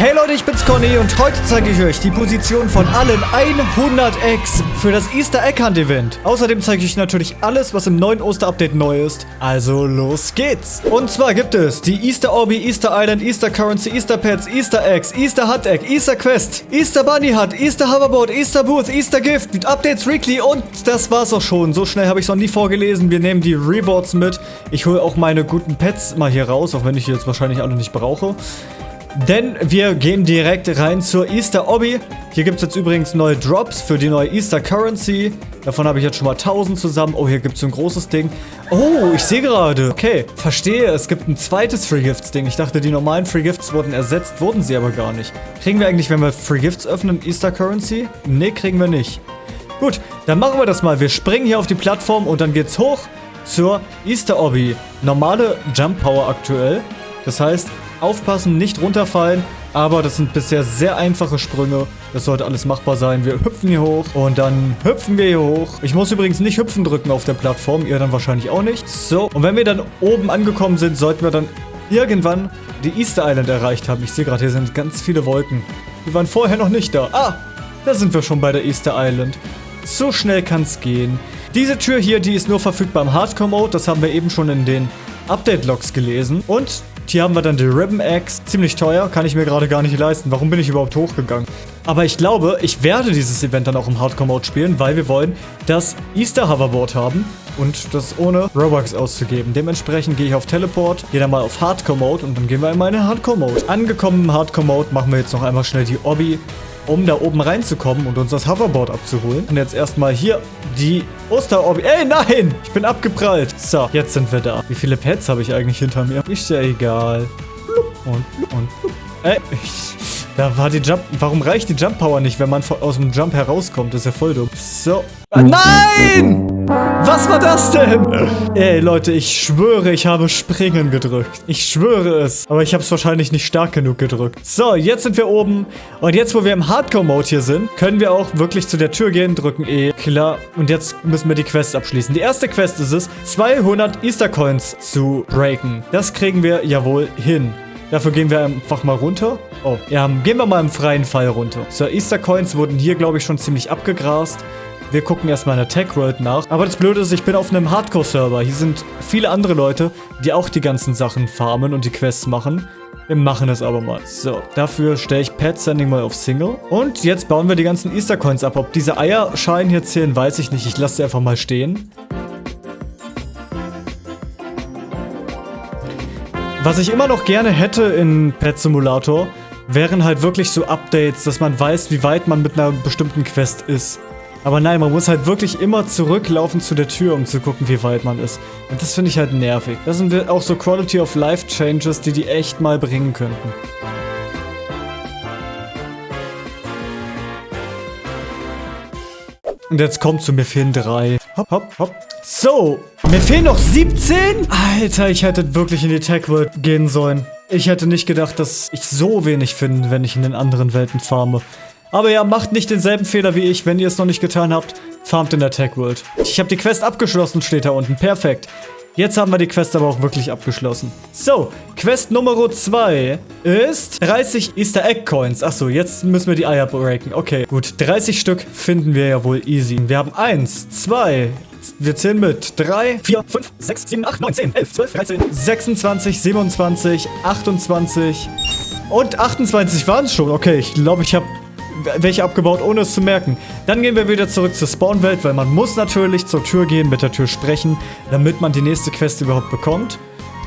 Hey Leute, ich bin's Conny und heute zeige ich euch die Position von allen 100 Eggs für das Easter Egg Hunt Event. Außerdem zeige ich euch natürlich alles, was im neuen Oster-Update neu ist. Also los geht's. Und zwar gibt es die Easter Orbi, Easter Island, Easter Currency, Easter Pets, Easter Eggs, Easter Hut Egg, Easter Quest, Easter Bunny Hut, Easter Hoverboard, Easter Booth, Easter Gift, mit Updates Weekly und das war's auch schon. So schnell habe ich es noch nie vorgelesen. Wir nehmen die Rewards mit. Ich hole auch meine guten Pets mal hier raus, auch wenn ich die jetzt wahrscheinlich alle nicht brauche. Denn wir gehen direkt rein zur Easter Obby. Hier gibt es jetzt übrigens neue Drops für die neue Easter Currency. Davon habe ich jetzt schon mal 1000 zusammen. Oh, hier gibt es so ein großes Ding. Oh, ich sehe gerade. Okay, verstehe. Es gibt ein zweites Free Gifts Ding. Ich dachte, die normalen Free Gifts wurden ersetzt. Wurden sie aber gar nicht. Kriegen wir eigentlich, wenn wir Free Gifts öffnen, Easter Currency? Ne, kriegen wir nicht. Gut, dann machen wir das mal. Wir springen hier auf die Plattform und dann geht's hoch zur Easter Obby. Normale Jump Power aktuell. Das heißt, Aufpassen, nicht runterfallen. Aber das sind bisher sehr einfache Sprünge. Das sollte alles machbar sein. Wir hüpfen hier hoch und dann hüpfen wir hier hoch. Ich muss übrigens nicht hüpfen drücken auf der Plattform. Ihr dann wahrscheinlich auch nicht. So, und wenn wir dann oben angekommen sind, sollten wir dann irgendwann die Easter Island erreicht haben. Ich sehe gerade, hier sind ganz viele Wolken. Wir waren vorher noch nicht da. Ah, da sind wir schon bei der Easter Island. So schnell kann es gehen. Diese Tür hier, die ist nur verfügbar im Hardcore-Mode. Das haben wir eben schon in den Update-Logs gelesen. Und hier haben wir dann die Ribbon Axe. Ziemlich teuer, kann ich mir gerade gar nicht leisten. Warum bin ich überhaupt hochgegangen? Aber ich glaube, ich werde dieses Event dann auch im Hardcore-Mode spielen, weil wir wollen das Easter Hoverboard haben und das ohne Robux auszugeben. Dementsprechend gehe ich auf Teleport, gehe dann mal auf Hardcore-Mode und dann gehen wir in meine Hardcore-Mode. Angekommen im Hardcore-Mode machen wir jetzt noch einmal schnell die Obby um da oben reinzukommen und uns das Hoverboard abzuholen. Und jetzt erstmal hier die Osterorbi. Ey, nein! Ich bin abgeprallt. So, jetzt sind wir da. Wie viele Pets habe ich eigentlich hinter mir? Ist ja egal. Und, und, Ey, ich, da war die Jump... Warum reicht die Jump Power nicht, wenn man aus dem Jump herauskommt? Das ist ja voll dumm. So. Ah, nein! Was war das denn? Ey, Leute, ich schwöre, ich habe Springen gedrückt. Ich schwöre es. Aber ich habe es wahrscheinlich nicht stark genug gedrückt. So, jetzt sind wir oben. Und jetzt, wo wir im Hardcore-Mode hier sind, können wir auch wirklich zu der Tür gehen, drücken E. Klar. Und jetzt müssen wir die Quest abschließen. Die erste Quest ist es, 200 Easter Coins zu breaken. Das kriegen wir ja wohl hin. Dafür gehen wir einfach mal runter. Oh, ja, gehen wir mal im freien Fall runter. So, Easter Coins wurden hier, glaube ich, schon ziemlich abgegrast. Wir gucken erstmal in der Tech World nach. Aber das Blöde ist, ich bin auf einem Hardcore-Server. Hier sind viele andere Leute, die auch die ganzen Sachen farmen und die Quests machen. Wir machen es aber mal. So, dafür stelle ich Pet Sending mal auf Single. Und jetzt bauen wir die ganzen Easter Coins ab. Ob diese Eierschalen hier zählen, weiß ich nicht. Ich lasse sie einfach mal stehen. Was ich immer noch gerne hätte in Pet Simulator, wären halt wirklich so Updates, dass man weiß, wie weit man mit einer bestimmten Quest ist. Aber nein, man muss halt wirklich immer zurücklaufen zu der Tür, um zu gucken, wie weit man ist. Und das finde ich halt nervig. Das sind auch so Quality of Life Changes, die die echt mal bringen könnten. Und jetzt kommt zu mir fehlen drei. Hopp, hopp, hopp. So, mir fehlen noch 17? Alter, ich hätte wirklich in die Tech World gehen sollen. Ich hätte nicht gedacht, dass ich so wenig finde, wenn ich in den anderen Welten farme. Aber ja, macht nicht denselben Fehler wie ich, wenn ihr es noch nicht getan habt. Farmt in der Tech World. Ich habe die Quest abgeschlossen, steht da unten. Perfekt. Jetzt haben wir die Quest aber auch wirklich abgeschlossen. So, Quest Nummer 2 ist 30 Easter Egg Coins. Achso, jetzt müssen wir die Eier breaken. Okay, gut. 30 Stück finden wir ja wohl easy. Wir haben 1, 2, wir zählen mit 3, 4, 5, 6, 7, 8, 9, 10, 11, 12, 13, 26, 27, 28 und 28 waren es schon. Okay, ich glaube, ich habe welche abgebaut, ohne es zu merken. Dann gehen wir wieder zurück zur Spawnwelt, weil man muss natürlich zur Tür gehen, mit der Tür sprechen, damit man die nächste Quest überhaupt bekommt.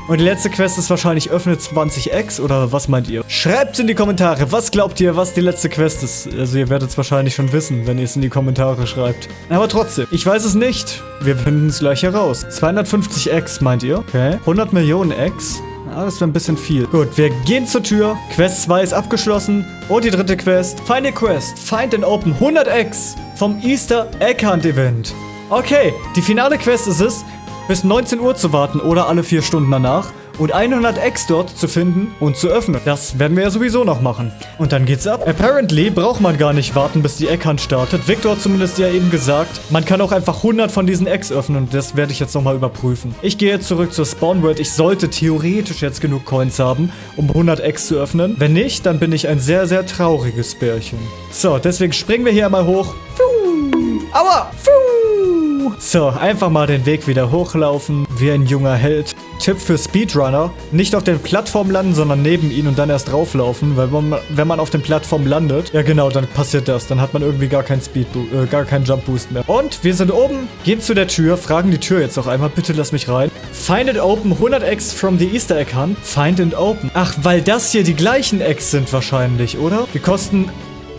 Und die letzte Quest ist wahrscheinlich öffnet 20x oder was meint ihr? Schreibt in die Kommentare, was glaubt ihr, was die letzte Quest ist? Also ihr werdet es wahrscheinlich schon wissen, wenn ihr es in die Kommentare schreibt. Aber trotzdem, ich weiß es nicht. Wir finden es gleich heraus. 250x meint ihr? Okay. 100 Millionen x? Ah, das wäre ein bisschen viel. Gut, wir gehen zur Tür. Quest 2 ist abgeschlossen. Und die dritte Quest. Final Quest. Find and Open 100x vom Easter Egg Hunt Event. Okay, die finale Quest ist es, bis 19 Uhr zu warten oder alle 4 Stunden danach und 100 Eggs dort zu finden und zu öffnen. Das werden wir ja sowieso noch machen. Und dann geht's ab. Apparently braucht man gar nicht warten, bis die Egghand startet. Victor hat zumindest ja eben gesagt, man kann auch einfach 100 von diesen Eggs öffnen und das werde ich jetzt nochmal überprüfen. Ich gehe jetzt zurück zur Spawn World. Ich sollte theoretisch jetzt genug Coins haben, um 100 Eggs zu öffnen. Wenn nicht, dann bin ich ein sehr, sehr trauriges Bärchen. So, deswegen springen wir hier einmal hoch. Aua! So, einfach mal den Weg wieder hochlaufen, wie ein junger Held. Tipp für Speedrunner, nicht auf den Plattformen landen, sondern neben ihnen und dann erst drauflaufen, weil man, wenn man auf den Plattformen landet, ja genau, dann passiert das. Dann hat man irgendwie gar keinen Speed, äh, gar keinen Jump Boost mehr. Und wir sind oben, gehen zu der Tür, fragen die Tür jetzt noch einmal, bitte lass mich rein. Find and open 100 Eggs from the Easter Egg Hunt. Find and open. Ach, weil das hier die gleichen Eggs sind wahrscheinlich, oder? Die kosten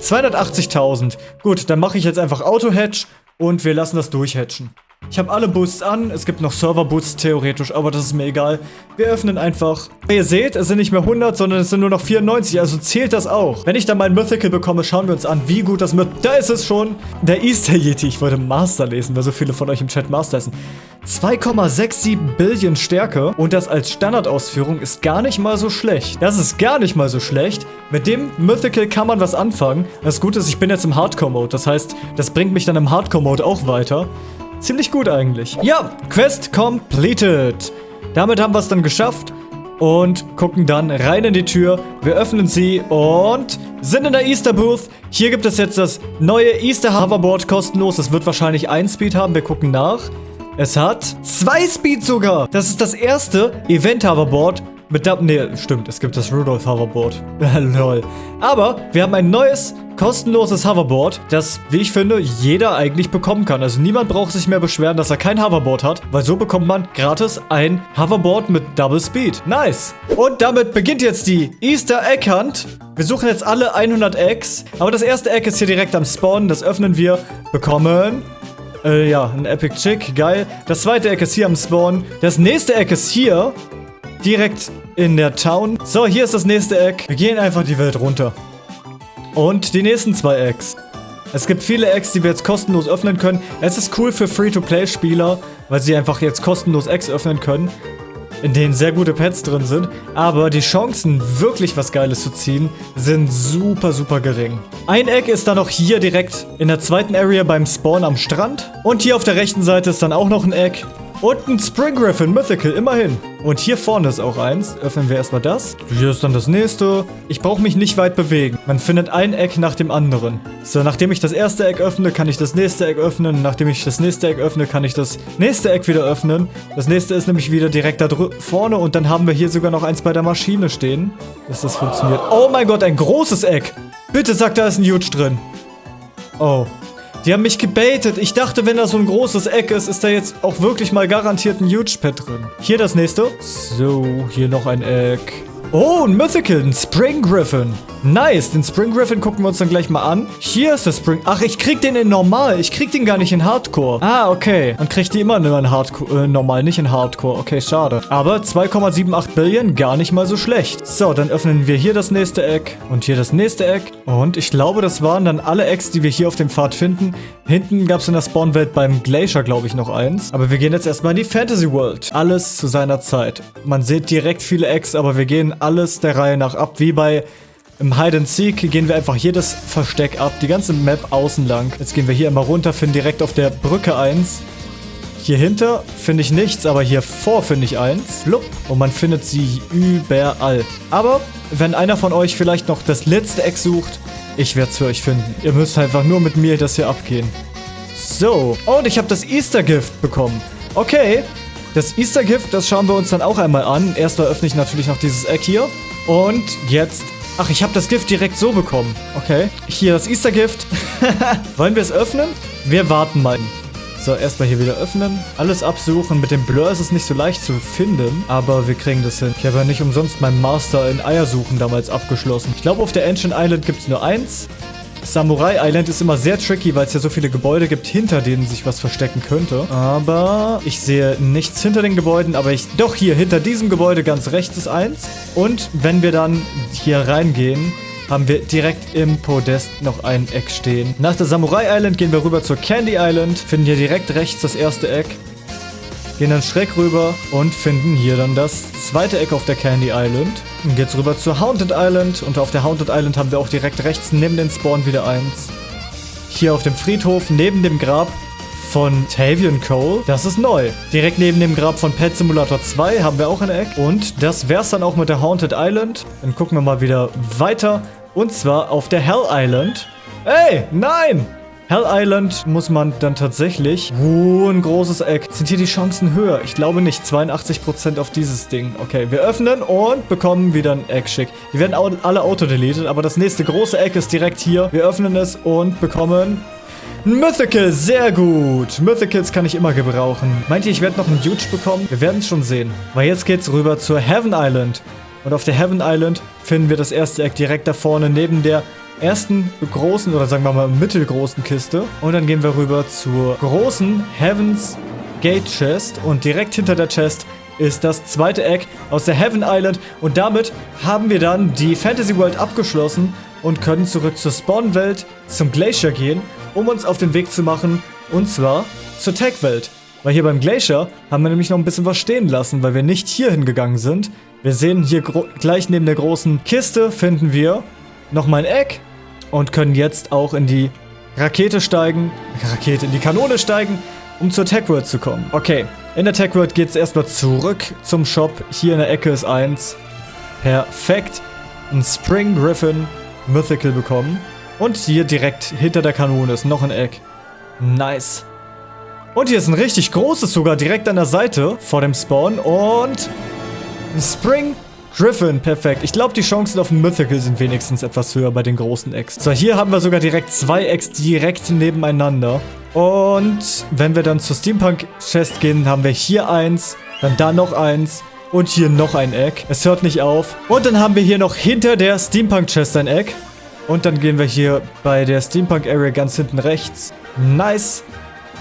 280.000. Gut, dann mache ich jetzt einfach Auto-Hatch und wir lassen das durchhatchen. Ich habe alle Boosts an, es gibt noch Server-Boosts theoretisch, aber das ist mir egal. Wir öffnen einfach. Ihr seht, es sind nicht mehr 100, sondern es sind nur noch 94, also zählt das auch. Wenn ich dann mein Mythical bekomme, schauen wir uns an, wie gut das mit... Da ist es schon! Der Easter Yeti. Ich wollte Master lesen, weil so viele von euch im Chat Master essen. 2,67 Billion Stärke und das als Standardausführung ist gar nicht mal so schlecht. Das ist gar nicht mal so schlecht. Mit dem Mythical kann man was anfangen. Das Gute ist, ich bin jetzt im Hardcore-Mode. Das heißt, das bringt mich dann im Hardcore-Mode auch weiter. Ziemlich gut eigentlich. Ja, Quest completed. Damit haben wir es dann geschafft und gucken dann rein in die Tür. Wir öffnen sie und sind in der Easter Booth. Hier gibt es jetzt das neue Easter Hoverboard kostenlos. Es wird wahrscheinlich ein Speed haben. Wir gucken nach. Es hat zwei Speed sogar. Das ist das erste Event Hoverboard mit der... Ne, stimmt. Es gibt das Rudolph Hoverboard. Lol. Aber wir haben ein neues kostenloses Hoverboard, das, wie ich finde, jeder eigentlich bekommen kann. Also niemand braucht sich mehr beschweren, dass er kein Hoverboard hat, weil so bekommt man gratis ein Hoverboard mit Double Speed. Nice. Und damit beginnt jetzt die Easter Egg Hunt. Wir suchen jetzt alle 100 Eggs, aber das erste Egg ist hier direkt am Spawn. Das öffnen wir, bekommen äh, ja, ein Epic Chick, geil. Das zweite Eck ist hier am Spawn. Das nächste Eck ist hier, direkt in der Town. So, hier ist das nächste Eck. Wir gehen einfach die Welt runter. Und die nächsten zwei Eggs. Es gibt viele Eggs, die wir jetzt kostenlos öffnen können. Es ist cool für Free-to-Play-Spieler, weil sie einfach jetzt kostenlos Eggs öffnen können, in denen sehr gute Pets drin sind. Aber die Chancen, wirklich was Geiles zu ziehen, sind super, super gering. Ein Egg ist dann noch hier direkt in der zweiten Area beim Spawn am Strand. Und hier auf der rechten Seite ist dann auch noch ein Egg. Und ein Spring Griffin Mythical, immerhin. Und hier vorne ist auch eins. Öffnen wir erstmal das. Hier ist dann das nächste. Ich brauche mich nicht weit bewegen. Man findet ein Eck nach dem anderen. So, nachdem ich das erste Eck öffne, kann ich das nächste Eck öffnen. Nachdem ich das nächste Eck öffne, kann ich das nächste Eck wieder öffnen. Das nächste ist nämlich wieder direkt da vorne. Und dann haben wir hier sogar noch eins bei der Maschine stehen. Dass das funktioniert. Oh mein Gott, ein großes Eck. Bitte sag, da ist ein Huge drin. Oh. Die haben mich gebaitet. Ich dachte, wenn da so ein großes Eck ist, ist da jetzt auch wirklich mal garantiert ein Huge Pet drin. Hier das nächste. So, hier noch ein Eck. Oh, ein Mythical, ein Spring Griffin. Nice, den Spring Griffin gucken wir uns dann gleich mal an. Hier ist der Spring... Ach, ich krieg den in Normal. Ich krieg den gar nicht in Hardcore. Ah, okay. Man kriegt die immer nur in Hardcore... Äh, normal, nicht in Hardcore. Okay, schade. Aber 2,78 Billion, gar nicht mal so schlecht. So, dann öffnen wir hier das nächste Eck. Und hier das nächste Eck. Und ich glaube, das waren dann alle Ecks, die wir hier auf dem Pfad finden. Hinten gab es in der Spawnwelt beim Glacier, glaube ich, noch eins. Aber wir gehen jetzt erstmal in die Fantasy World. Alles zu seiner Zeit. Man sieht direkt viele Ecks, aber wir gehen alles der Reihe nach ab, wie bei im Hide and Seek gehen wir einfach das Versteck ab, die ganze Map außen lang. Jetzt gehen wir hier immer runter, finden direkt auf der Brücke eins. Hier hinter finde ich nichts, aber hier vor finde ich eins. Flupp. Und man findet sie überall. Aber wenn einer von euch vielleicht noch das letzte Eck sucht, ich werde es für euch finden. Ihr müsst einfach nur mit mir das hier abgehen. So. Und ich habe das Easter Gift bekommen. Okay. Das Easter Gift, das schauen wir uns dann auch einmal an. Erstmal öffne ich natürlich noch dieses Eck hier. Und jetzt Ach, ich habe das Gift direkt so bekommen. Okay. Hier das Easter-Gift. Wollen wir es öffnen? Wir warten mal. So, erstmal hier wieder öffnen. Alles absuchen. Mit dem Blur ist es nicht so leicht zu finden. Aber wir kriegen das hin. Ich habe ja nicht umsonst meinen Master in Eiersuchen damals abgeschlossen. Ich glaube, auf der Ancient Island gibt es nur eins. Samurai Island ist immer sehr tricky, weil es ja so viele Gebäude gibt, hinter denen sich was verstecken könnte. Aber ich sehe nichts hinter den Gebäuden, aber ich... Doch, hier, hinter diesem Gebäude ganz rechts ist eins. Und wenn wir dann hier reingehen, haben wir direkt im Podest noch ein Eck stehen. Nach der Samurai Island gehen wir rüber zur Candy Island, finden hier direkt rechts das erste Eck. gehen dann schräg rüber und finden hier dann das zweite Eck auf der Candy Island. Dann geht's rüber zur Haunted Island und auf der Haunted Island haben wir auch direkt rechts neben den Spawn wieder eins. Hier auf dem Friedhof neben dem Grab von Tavian Cole. Das ist neu. Direkt neben dem Grab von Pet Simulator 2 haben wir auch ein Eck. Und das wär's dann auch mit der Haunted Island. Dann gucken wir mal wieder weiter. Und zwar auf der Hell Island. Ey, nein! Hell Island muss man dann tatsächlich... Oh, ein großes Eck. Sind hier die Chancen höher? Ich glaube nicht. 82% auf dieses Ding. Okay, wir öffnen und bekommen wieder ein Eck schick. Die werden alle auto-deleted, aber das nächste große Eck ist direkt hier. Wir öffnen es und bekommen... Mythical, sehr gut. Mythicals kann ich immer gebrauchen. Meint ihr, ich werde noch einen Huge bekommen? Wir werden es schon sehen. Weil jetzt geht's rüber zur Heaven Island. Und auf der Heaven Island finden wir das erste Eck direkt da vorne neben der ersten großen oder sagen wir mal mittelgroßen Kiste. Und dann gehen wir rüber zur großen Heavens Gate Chest. Und direkt hinter der Chest ist das zweite Eck aus der Heaven Island. Und damit haben wir dann die Fantasy World abgeschlossen und können zurück zur Spawn-Welt, zum Glacier gehen, um uns auf den Weg zu machen. Und zwar zur Tech-Welt. Weil hier beim Glacier haben wir nämlich noch ein bisschen was stehen lassen, weil wir nicht hier hingegangen sind. Wir sehen hier gleich neben der großen Kiste finden wir nochmal ein Eck und können jetzt auch in die Rakete steigen, Rakete, in die Kanone steigen, um zur Tech World zu kommen. Okay, in der Tech World geht es erstmal zurück zum Shop. Hier in der Ecke ist eins. Perfekt. Ein Spring Griffin Mythical bekommen. Und hier direkt hinter der Kanone ist noch ein Eck. Nice. Und hier ist ein richtig großes sogar direkt an der Seite vor dem Spawn. Und ein Spring Griffin, perfekt. Ich glaube, die Chancen auf ein Mythical sind wenigstens etwas höher bei den großen Eggs. So, hier haben wir sogar direkt zwei Eggs direkt nebeneinander. Und wenn wir dann zur Steampunk-Chest gehen, haben wir hier eins, dann da noch eins und hier noch ein Egg. Es hört nicht auf. Und dann haben wir hier noch hinter der Steampunk-Chest ein Egg. Und dann gehen wir hier bei der Steampunk-Area ganz hinten rechts. Nice.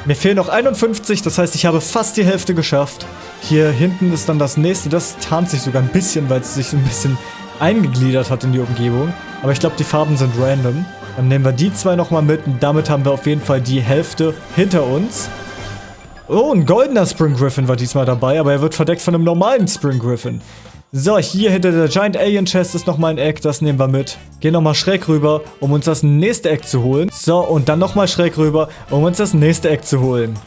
Mir fehlen noch 51, das heißt, ich habe fast die Hälfte geschafft. Hier hinten ist dann das nächste. Das tarnt sich sogar ein bisschen, weil es sich ein bisschen eingegliedert hat in die Umgebung. Aber ich glaube, die Farben sind random. Dann nehmen wir die zwei nochmal mit und damit haben wir auf jeden Fall die Hälfte hinter uns. Oh, ein goldener Spring Griffin war diesmal dabei, aber er wird verdeckt von einem normalen Spring Griffin. So, hier hinter der Giant Alien Chest ist nochmal ein Eck, das nehmen wir mit. Gehen nochmal schräg rüber, um uns das nächste Eck zu holen. So, und dann nochmal schräg rüber, um uns das nächste Eck zu holen.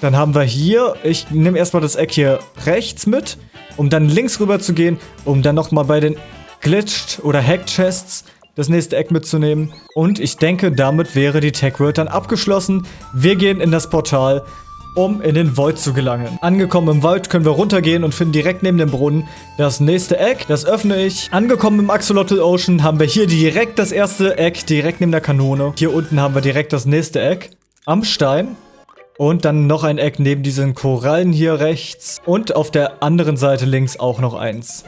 Dann haben wir hier, ich nehme erstmal das Eck hier rechts mit, um dann links rüber zu gehen, um dann nochmal bei den Glitched oder Hacked Chests das nächste Eck mitzunehmen. Und ich denke, damit wäre die Tech World dann abgeschlossen. Wir gehen in das Portal, um in den Void zu gelangen. Angekommen im Void können wir runtergehen und finden direkt neben dem Brunnen das nächste Eck. Das öffne ich. Angekommen im Axolotl Ocean haben wir hier direkt das erste Eck, direkt neben der Kanone. Hier unten haben wir direkt das nächste Eck am Stein. Und dann noch ein Eck neben diesen Korallen hier rechts. Und auf der anderen Seite links auch noch eins.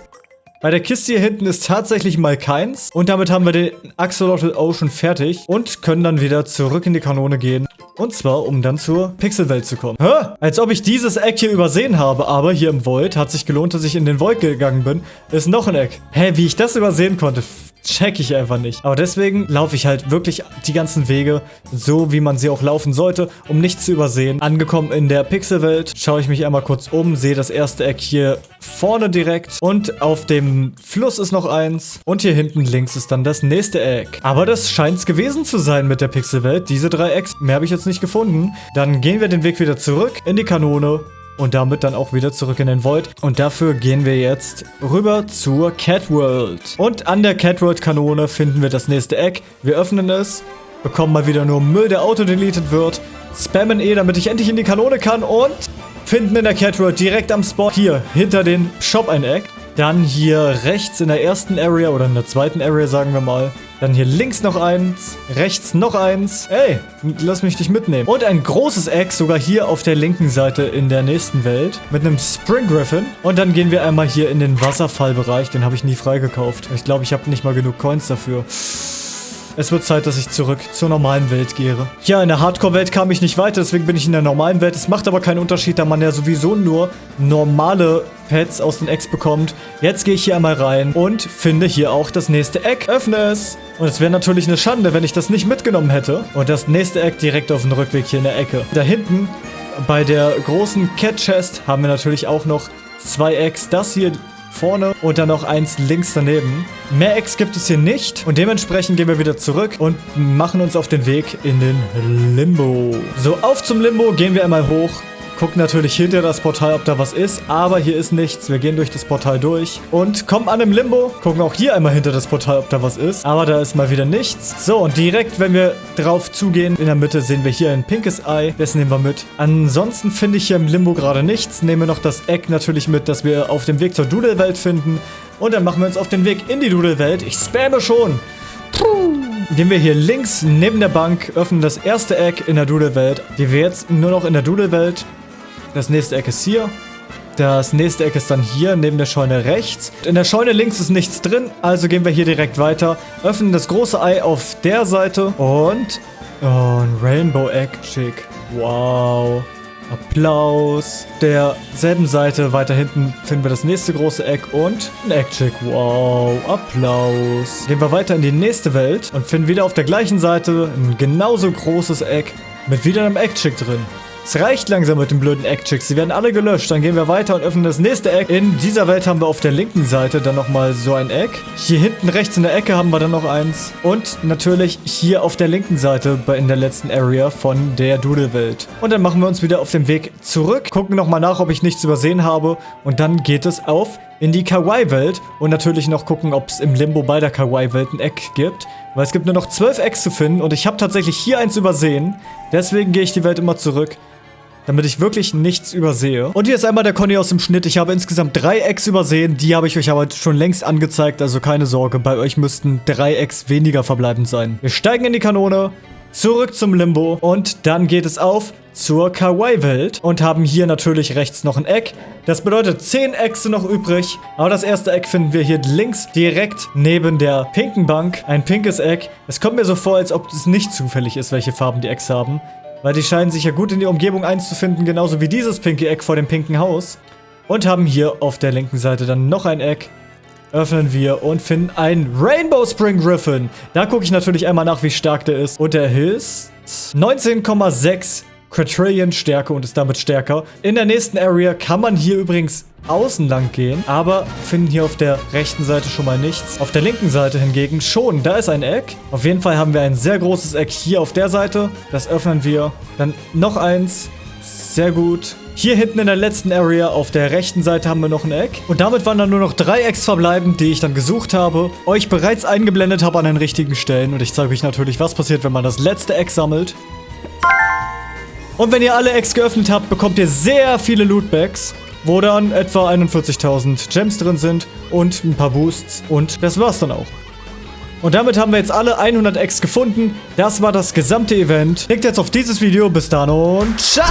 Bei der Kiste hier hinten ist tatsächlich mal keins. Und damit haben wir den Axolotl Ocean fertig. Und können dann wieder zurück in die Kanone gehen. Und zwar, um dann zur Pixelwelt zu kommen. Hä? Als ob ich dieses Eck hier übersehen habe. Aber hier im Void hat sich gelohnt, dass ich in den Void gegangen bin. Ist noch ein Eck. Hä, wie ich das übersehen konnte check ich einfach nicht. Aber deswegen laufe ich halt wirklich die ganzen Wege so, wie man sie auch laufen sollte, um nichts zu übersehen. Angekommen in der Pixelwelt, schaue ich mich einmal kurz um, sehe das erste Eck hier vorne direkt und auf dem Fluss ist noch eins und hier hinten links ist dann das nächste Eck. Aber das scheint es gewesen zu sein mit der Pixelwelt. Diese drei Ecks, mehr habe ich jetzt nicht gefunden. Dann gehen wir den Weg wieder zurück in die Kanone und damit dann auch wieder zurück in den Void. Und dafür gehen wir jetzt rüber zur Cat World. Und an der Cat World Kanone finden wir das nächste Eck. Wir öffnen es, bekommen mal wieder nur Müll, der auto-deleted wird, spammen eh, damit ich endlich in die Kanone kann und finden in der Cat World direkt am Spot hier hinter den Shop ein Eck. Dann hier rechts in der ersten Area oder in der zweiten Area, sagen wir mal. Dann hier links noch eins, rechts noch eins. Ey, lass mich dich mitnehmen. Und ein großes Egg sogar hier auf der linken Seite in der nächsten Welt mit einem Spring Griffin. Und dann gehen wir einmal hier in den Wasserfallbereich. Den habe ich nie freigekauft. Ich glaube, ich habe nicht mal genug Coins dafür. Es wird Zeit, dass ich zurück zur normalen Welt gehe. Ja, in der Hardcore-Welt kam ich nicht weiter, deswegen bin ich in der normalen Welt. Es macht aber keinen Unterschied, da man ja sowieso nur normale Pets aus den Eggs bekommt. Jetzt gehe ich hier einmal rein und finde hier auch das nächste Eck. Öffne es. Und es wäre natürlich eine Schande, wenn ich das nicht mitgenommen hätte. Und das nächste Eck direkt auf dem Rückweg hier in der Ecke. Da hinten bei der großen Cat Chest haben wir natürlich auch noch zwei Eggs. Das hier vorne und dann noch eins links daneben. Mehr Eggs gibt es hier nicht und dementsprechend gehen wir wieder zurück und machen uns auf den Weg in den Limbo. So, auf zum Limbo, gehen wir einmal hoch. Gucken natürlich hinter das Portal, ob da was ist, aber hier ist nichts. Wir gehen durch das Portal durch und kommen an im Limbo. Gucken auch hier einmal hinter das Portal, ob da was ist, aber da ist mal wieder nichts. So, und direkt, wenn wir drauf zugehen, in der Mitte sehen wir hier ein pinkes Ei. Das nehmen wir mit. Ansonsten finde ich hier im Limbo gerade nichts. Nehmen wir noch das Eck natürlich mit, das wir auf dem Weg zur Doodle-Welt finden. Und dann machen wir uns auf den Weg in die Doodle-Welt. Ich spamme schon. Puh. Gehen wir hier links neben der Bank, öffnen das erste Eck in der Doodle-Welt, die wir jetzt nur noch in der Doodle-Welt das nächste Eck ist hier. Das nächste Eck ist dann hier, neben der Scheune rechts. In der Scheune links ist nichts drin, also gehen wir hier direkt weiter. Öffnen das große Ei auf der Seite und... Oh, ein Rainbow Egg Chick. Wow. Applaus. Derselben Seite weiter hinten finden wir das nächste große Eck und ein Eggchick. Wow, Applaus. Gehen wir weiter in die nächste Welt und finden wieder auf der gleichen Seite ein genauso großes Eck mit wieder einem Eggchick drin. Es reicht langsam mit den blöden Eckchicks. Sie werden alle gelöscht. Dann gehen wir weiter und öffnen das nächste Eck. In dieser Welt haben wir auf der linken Seite dann nochmal so ein Eck. Hier hinten rechts in der Ecke haben wir dann noch eins. Und natürlich hier auf der linken Seite in der letzten Area von der Doodle-Welt. Und dann machen wir uns wieder auf den Weg zurück. Gucken nochmal nach, ob ich nichts übersehen habe. Und dann geht es auf in die Kawaii-Welt und natürlich noch gucken, ob es im Limbo bei der Kawaii-Welt ein Eck gibt. Weil es gibt nur noch zwölf Ecks zu finden und ich habe tatsächlich hier eins übersehen. Deswegen gehe ich die Welt immer zurück damit ich wirklich nichts übersehe. Und hier ist einmal der Conny aus dem Schnitt. Ich habe insgesamt drei Eggs übersehen. Die habe ich euch aber schon längst angezeigt, also keine Sorge. Bei euch müssten drei Eggs weniger verbleibend sein. Wir steigen in die Kanone, zurück zum Limbo und dann geht es auf zur Kawaii-Welt und haben hier natürlich rechts noch ein Eck. Das bedeutet 10 Eggs sind noch übrig, aber das erste Eck finden wir hier links direkt neben der pinken Bank. Ein pinkes Eck. Es kommt mir so vor, als ob es nicht zufällig ist, welche Farben die Eggs haben. Weil die scheinen sich ja gut in die Umgebung einzufinden, genauso wie dieses pinke Eck vor dem pinken Haus. Und haben hier auf der linken Seite dann noch ein Eck. Öffnen wir und finden einen Rainbow Spring Griffin. Da gucke ich natürlich einmal nach, wie stark der ist. Und der ist 19,6 Quadrillion Stärke und ist damit stärker. In der nächsten Area kann man hier übrigens außen lang gehen, aber finden hier auf der rechten Seite schon mal nichts. Auf der linken Seite hingegen schon, da ist ein Eck. Auf jeden Fall haben wir ein sehr großes Eck hier auf der Seite. Das öffnen wir. Dann noch eins. Sehr gut. Hier hinten in der letzten Area auf der rechten Seite haben wir noch ein Eck. Und damit waren dann nur noch drei Ecks verbleibend, die ich dann gesucht habe, euch bereits eingeblendet habe an den richtigen Stellen. Und ich zeige euch natürlich, was passiert, wenn man das letzte Eck sammelt. Und wenn ihr alle Eggs geöffnet habt, bekommt ihr sehr viele Lootbags, wo dann etwa 41.000 Gems drin sind und ein paar Boosts. Und das war's dann auch. Und damit haben wir jetzt alle 100 Eggs gefunden. Das war das gesamte Event. Klickt jetzt auf dieses Video. Bis dann und ciao!